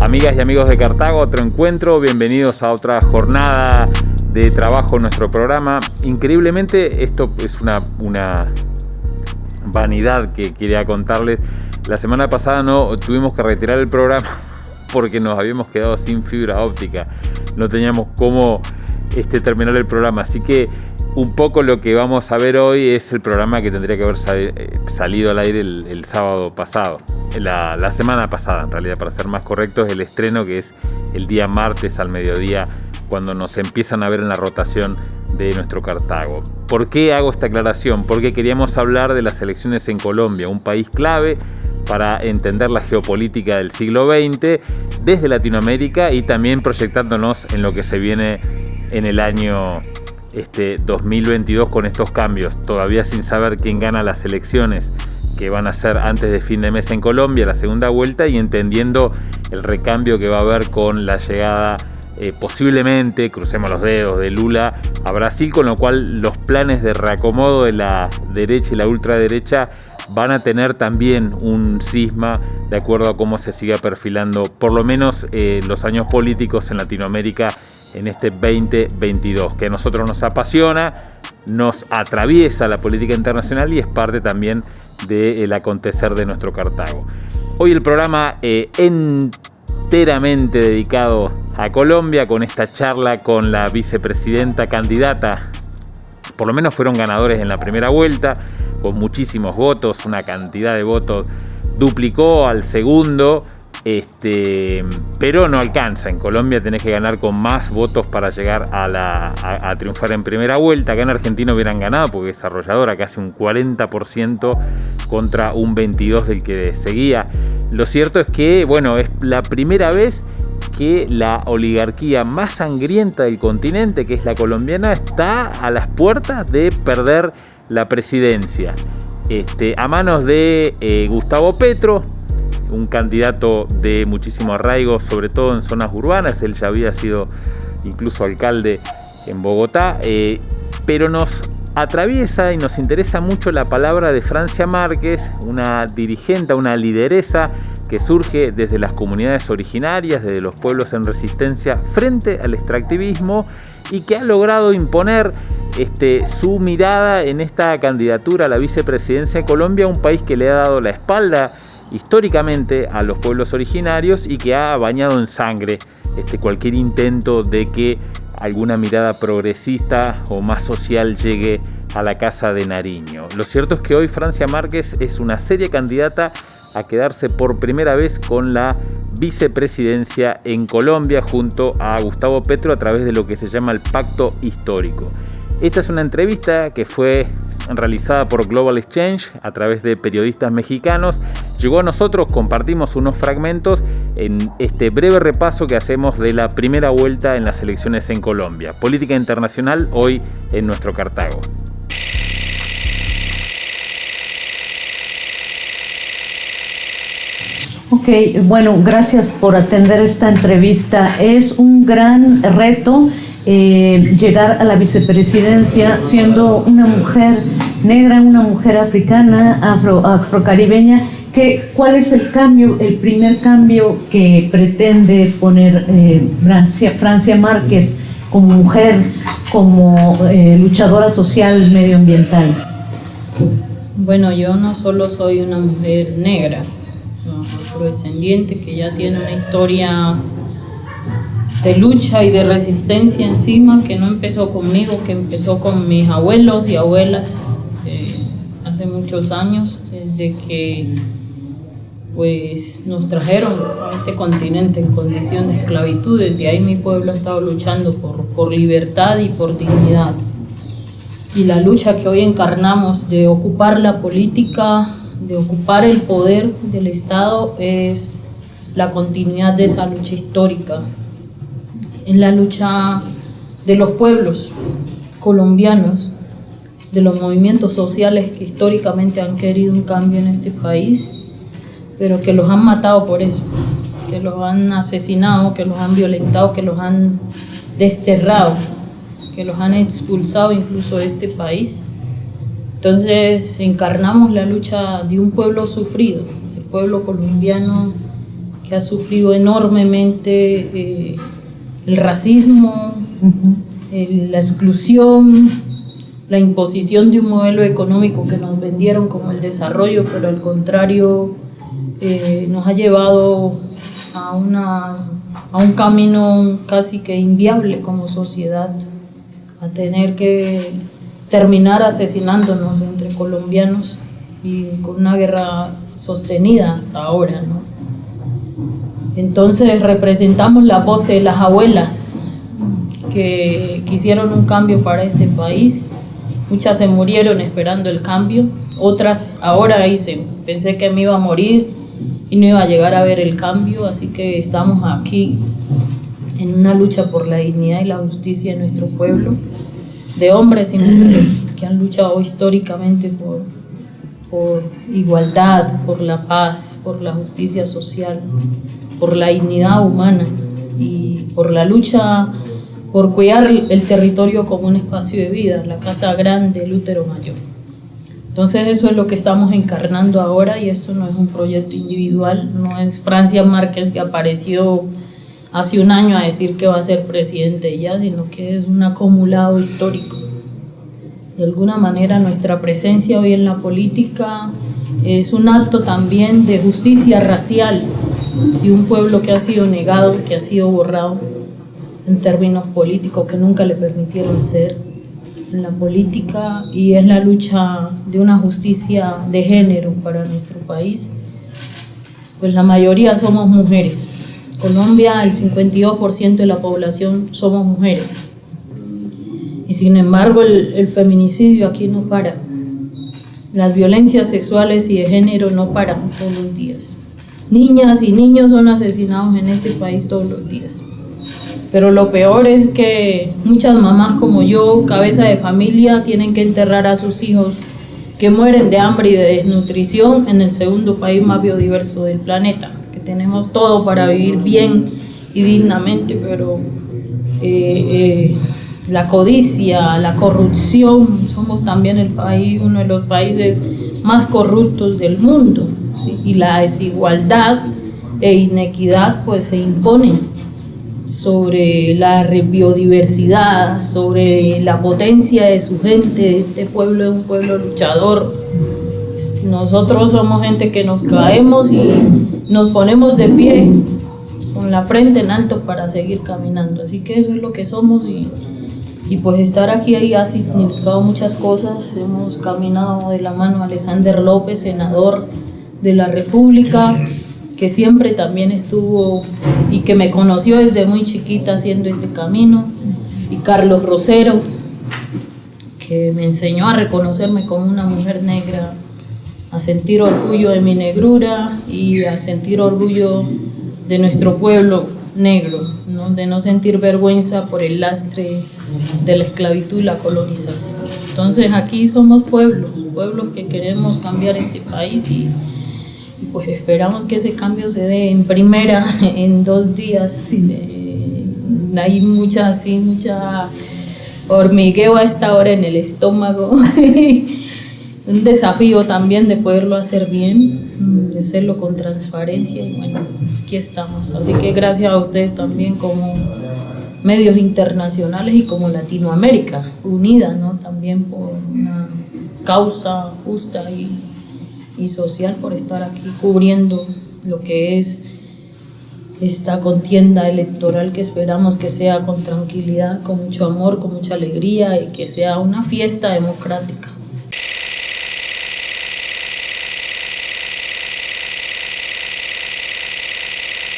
Amigas y amigos de Cartago, otro encuentro, bienvenidos a otra jornada de trabajo en nuestro programa. Increíblemente, esto es una, una vanidad que quería contarles. La semana pasada no tuvimos que retirar el programa porque nos habíamos quedado sin fibra óptica. No teníamos cómo este, terminar el programa. Así que un poco lo que vamos a ver hoy es el programa que tendría que haber eh, salido al aire el, sábado pasado, la, semana pasada en realidad, para ser más correctos, el estreno que es el día martes al mediodía, cuando nos empiezan a ver en la rotación de nuestro Cartago. ¿Por qué hago esta aclaración? Porque queríamos hablar de las elecciones en Colombia, un país clave para entender la geopolítica del siglo XX desde Latinoamérica y también proyectándonos en lo que se viene en el año este 2022 con estos cambios, todavía sin saber quién gana las elecciones que van a ser antes de fin de mes en Colombia, la segunda vuelta, y entendiendo el recambio que va a haber con la llegada eh, posiblemente, crucemos los dedos, de Lula a Brasil, con lo cual los planes de reacomodo de la derecha y la ultraderecha van a tener también un cisma de acuerdo a cómo se siga perfilando por lo menos eh, los años políticos en Latinoamérica en este 2022, que a nosotros nos apasiona, nos atraviesa la política internacional y es parte también del acontecer de nuestro Cartago. Hoy el programa eh, enteramente dedicado a Colombia con esta charla con la vicepresidenta candidata, por lo menos fueron ganadores en la primera vuelta, con muchísimos votos, una cantidad de votos duplicó al segundo este, pero no alcanza. En Colombia tenés que ganar con más votos para llegar a, triunfar en primera vuelta. Acá en Argentina hubieran ganado porque desarrolladora casi un 40% contra un 22% del que seguía. Lo cierto es que, bueno, es la primera vez que la oligarquía más sangrienta del continente, que es la colombiana, está a las puertas de perder la presidencia. Este, a manos de eh, Gustavo Petro, un candidato de muchísimo arraigo, sobre todo en zonas urbanas. Él ya había sido incluso alcalde en Bogotá, eh, pero nos atraviesa y nos interesa mucho la palabra de Francia Márquez, una dirigente, una lideresa que surge desde las comunidades originarias, desde los pueblos en resistencia frente al extractivismo y que ha logrado imponer este, su mirada en esta candidatura a la vicepresidencia de Colombia, un país que le ha dado la espalda históricamente a los pueblos originarios y que ha bañado en sangre este, cualquier intento de que alguna mirada progresista o más social llegue a la Casa de Nariño. Lo cierto es que hoy Francia Márquez es una seria candidata a quedarse por primera vez con la vicepresidencia en Colombia junto a Gustavo Petro a través de lo que se llama el Pacto Histórico. Esta es una entrevista que fue realizada por Global Exchange a través de periodistas mexicanos. Llegó a nosotros, compartimos unos fragmentos en este breve repaso que hacemos de la primera vuelta en las elecciones en Colombia. Política internacional hoy en nuestro Cartago. Ok, bueno, gracias por atender esta entrevista. Es un gran reto eh, llegar a la vicepresidencia siendo una mujer negra, una mujer africana, afro, afrocaribeña. ¿Qué, ¿Cuál es el cambio, el primer cambio que pretende poner eh, Francia, Francia Márquez como mujer, como eh, luchadora social medioambiental? Bueno, yo no solo soy una mujer negra, afrodescendiente que ya tiene una historia de lucha y de resistencia encima que no empezó conmigo, que empezó con mis abuelos y abuelas eh, hace muchos años, desde que pues nos trajeron a este continente en condición de esclavitud. Desde ahí mi pueblo ha estado luchando por, por libertad y por dignidad. Y la lucha que hoy encarnamos de ocupar la política, de ocupar el poder del Estado es la continuidad de esa lucha histórica en la lucha de los pueblos colombianos, de los movimientos sociales que históricamente han querido un cambio en este país, pero que los han matado por eso, que los han asesinado, que los han violentado, que los han desterrado, que los han expulsado incluso de este país. Entonces encarnamos la lucha de un pueblo sufrido, el pueblo colombiano que ha sufrido enormemente eh, el racismo, la exclusión, la imposición de un modelo económico que nos vendieron como el desarrollo, pero al contrario eh, nos ha llevado a, una, a un camino casi que inviable como sociedad, a tener que terminar asesinándonos entre colombianos y con una guerra sostenida hasta ahora. ¿no? Entonces representamos la voz de las abuelas que quisieron un cambio para este país Muchas se murieron esperando el cambio, otras ahora dicen, pensé que me iba a morir y no iba a llegar a ver el cambio, así que estamos aquí en una lucha por la dignidad y la justicia de nuestro pueblo, de hombres y mujeres que han luchado históricamente por, por igualdad, por la paz, por la justicia social, por la dignidad humana y por la lucha por cuidar el territorio como un espacio de vida, la casa grande, el útero mayor. Entonces eso es lo que estamos encarnando ahora y esto no es un proyecto individual, no es Francia Márquez que apareció hace un año a decir que va a ser presidente ya, sino que es un acumulado histórico. De alguna manera nuestra presencia hoy en la política es un acto también de justicia racial de un pueblo que ha sido negado, que ha sido borrado en términos políticos que nunca le permitieron ser en la política y es la lucha de una justicia de género para nuestro país. Pues la mayoría somos mujeres. Colombia, el 52% de la población somos mujeres. Y sin embargo, el, el feminicidio aquí no para. Las violencias sexuales y de género no paran todos los días. Niñas y niños son asesinados en este país todos los días. Pero lo peor es que muchas mamás como yo, cabeza de familia, tienen que enterrar a sus hijos que mueren de hambre y de desnutrición en el segundo país más biodiverso del planeta, que tenemos todo para vivir bien y dignamente, pero eh, eh, la codicia, la corrupción, somos también el país, uno de los países más corruptos del mundo, y la desigualdad e inequidad pues se imponen sobre la biodiversidad, sobre la potencia de su gente, este pueblo es un pueblo luchador. Nosotros somos gente que nos caemos y nos ponemos de pie con la frente en alto para seguir caminando. Así que eso es lo que somos y, y pues estar aquí ahí ha significado muchas cosas. Hemos caminado de la mano a Alexander López, senador de la República, que siempre también estuvo y que me conoció desde muy chiquita haciendo este camino, y Carlos Rosero, que me enseñó a reconocerme como una mujer negra, a sentir orgullo de mi negrura y a sentir orgullo de nuestro pueblo negro, ¿no? de no sentir vergüenza por el lastre de la esclavitud y la colonización. Entonces aquí somos pueblos, pueblos que queremos cambiar este país y pues esperamos que ese cambio se dé en primera, en dos días. Eh, hay mucha, sí, mucha hormigueo a esta hora en el estómago. Un desafío también de poderlo hacer bien, de hacerlo con transparencia y bueno, aquí estamos. Así que gracias a ustedes también como medios internacionales y como Latinoamérica unida, ¿no? También por una causa justa y y social por estar aquí cubriendo lo que es esta contienda electoral que esperamos que sea con tranquilidad, con mucho amor, con mucha alegría y que sea una fiesta democrática.